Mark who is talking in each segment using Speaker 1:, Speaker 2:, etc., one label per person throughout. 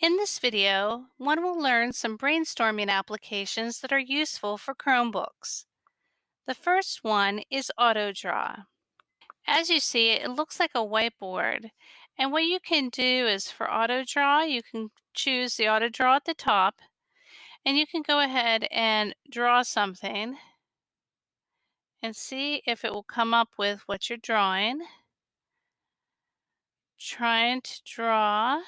Speaker 1: In this video, one will learn some brainstorming applications that are useful for Chromebooks. The first one is AutoDraw. As you see, it looks like a whiteboard. And what you can do is for AutoDraw, you can choose the AutoDraw at the top, and you can go ahead and draw something and see if it will come up with what you're drawing. Trying to draw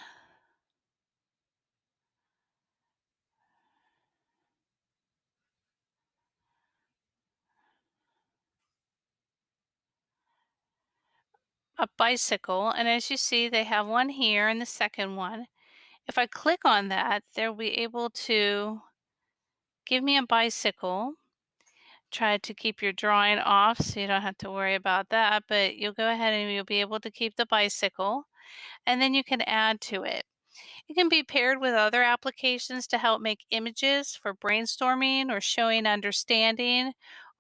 Speaker 1: a bicycle and as you see they have one here and the second one. If I click on that they'll be able to give me a bicycle. Try to keep your drawing off so you don't have to worry about that but you'll go ahead and you'll be able to keep the bicycle and then you can add to it. It can be paired with other applications to help make images for brainstorming or showing understanding,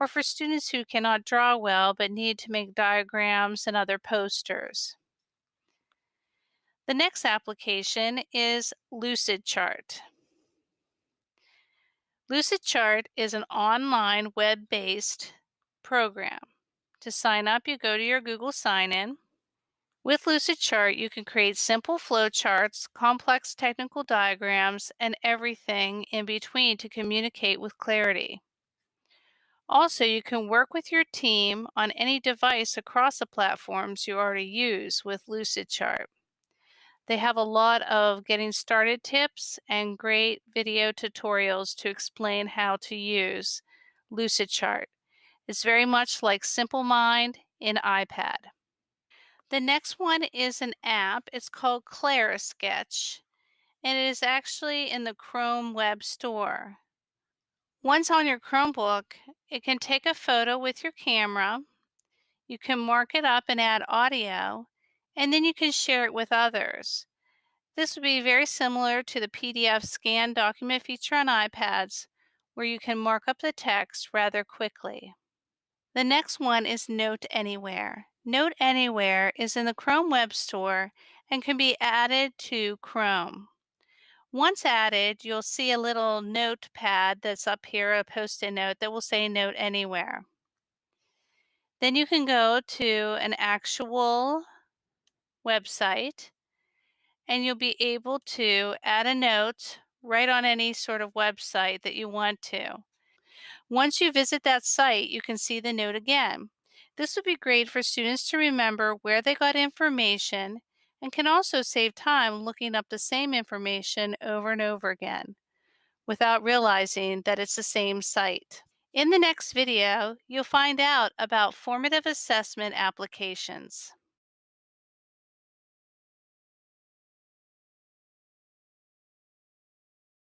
Speaker 1: or for students who cannot draw well but need to make diagrams and other posters. The next application is Lucidchart. Lucidchart is an online web-based program. To sign up, you go to your Google sign-in with Lucidchart, you can create simple flowcharts, complex technical diagrams, and everything in between to communicate with clarity. Also, you can work with your team on any device across the platforms you already use with Lucidchart. They have a lot of getting started tips and great video tutorials to explain how to use Lucidchart. It's very much like Simple Mind in iPad. The next one is an app. It's called Clarisketch, and it is actually in the Chrome Web Store. Once on your Chromebook, it can take a photo with your camera. You can mark it up and add audio, and then you can share it with others. This would be very similar to the PDF scan document feature on iPads, where you can mark up the text rather quickly. The next one is Note Anywhere. Note Anywhere is in the Chrome Web Store and can be added to Chrome. Once added, you'll see a little notepad that's up here, a post-it note that will say Note Anywhere. Then you can go to an actual website and you'll be able to add a note right on any sort of website that you want to. Once you visit that site, you can see the note again. This would be great for students to remember where they got information and can also save time looking up the same information over and over again without realizing that it's the same site. In the next video, you'll find out about formative assessment applications.